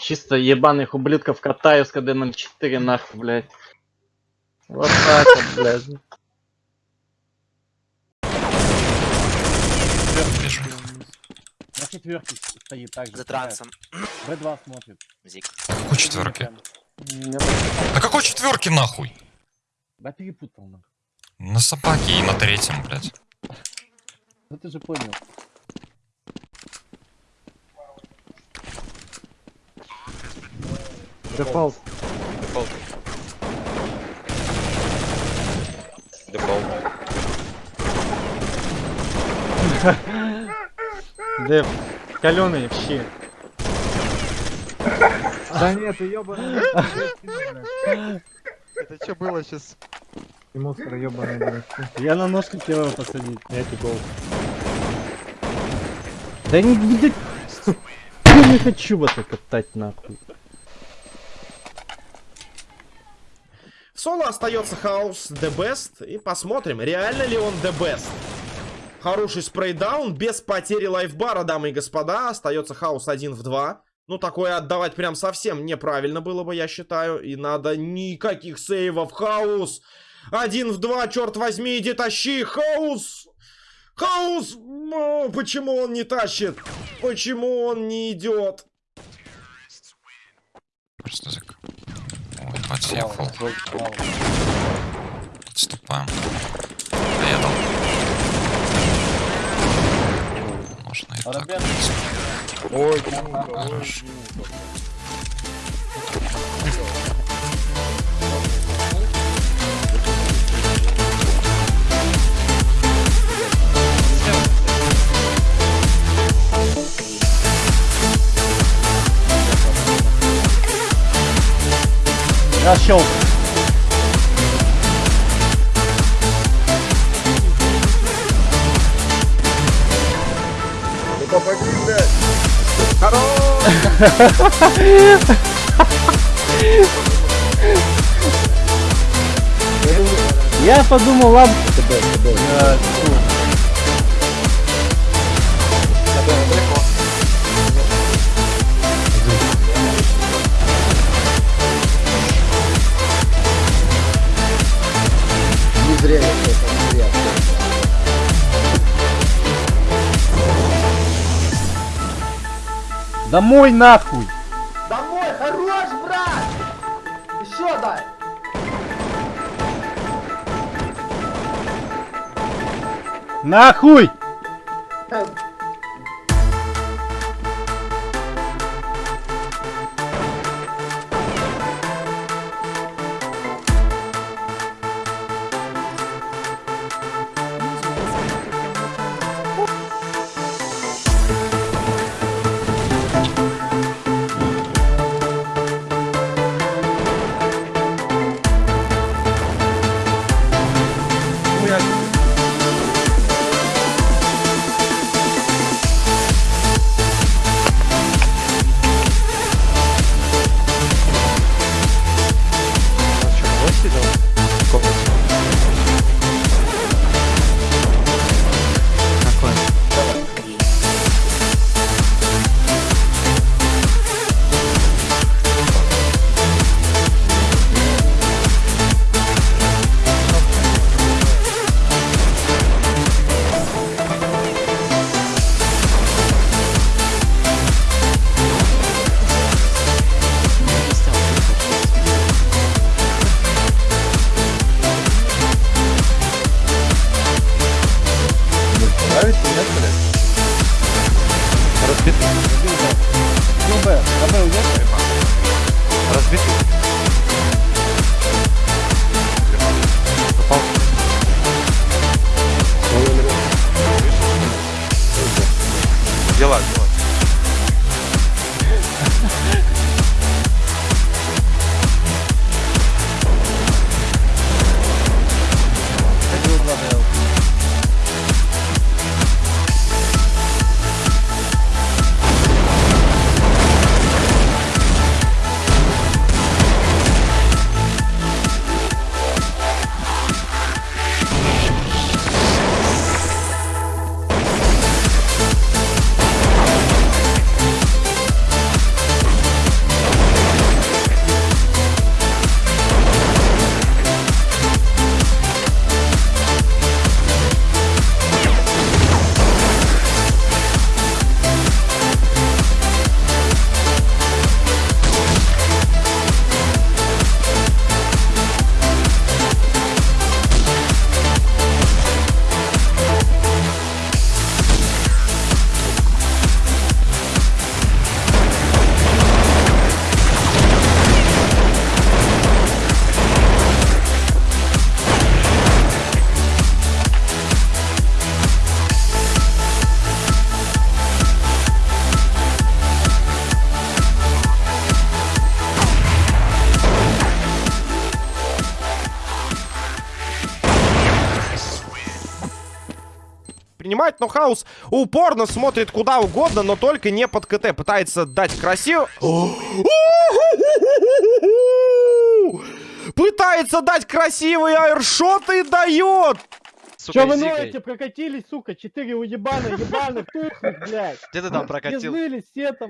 Чисто ебаных ублюдков катаю с КД 04 нахуй, блядь. Вот так вот, блядь. На четверке стоит так же. За трансом. Б2 смотрит. Зик. Какой четверки? Да какой четверки нахуй? Б перепутал нахуй. На собаке и на третьем, блядь. Ну ты же понял. Дефолт. Дефолт. Дефолт. Деф. Каленый вообще. Да нет, ты ёбаный. Это что было сейчас? И мусор блядь. Я на нож хотел его посадить. Я гол. Да не. Я не хочу вот это катать нахуй. Соло остается хаус the best. И посмотрим, реально ли он the best. Хороший spray down, без потери лайфбара, дамы и господа. Остается хаус 1 в 2. Ну, такое отдавать прям совсем неправильно было бы, я считаю. И надо никаких сейвов. Хаус! Один в два, черт возьми, иди тащи! Хаус! Хаус! О, почему он не тащит? Почему он не идет? Просто зак... Ой, подсъехал. Отступаем. Поедал. Можно и так. Ребят. Ой, Хорош. Расчел. Я подумал, ладно. Домой нахуй! Домой, хорош, брат! Еще дай! Нахуй! Понимать, но Хаус упорно смотрит куда угодно, но только не под КТ. Пытается дать красиво... Пытается дать красивый аэршот и дает! Сука, Че вы ноете, прокатились, сука, четыре уебана, ебаных, тухлых, блядь. Где ты там прокатил? знылись все там.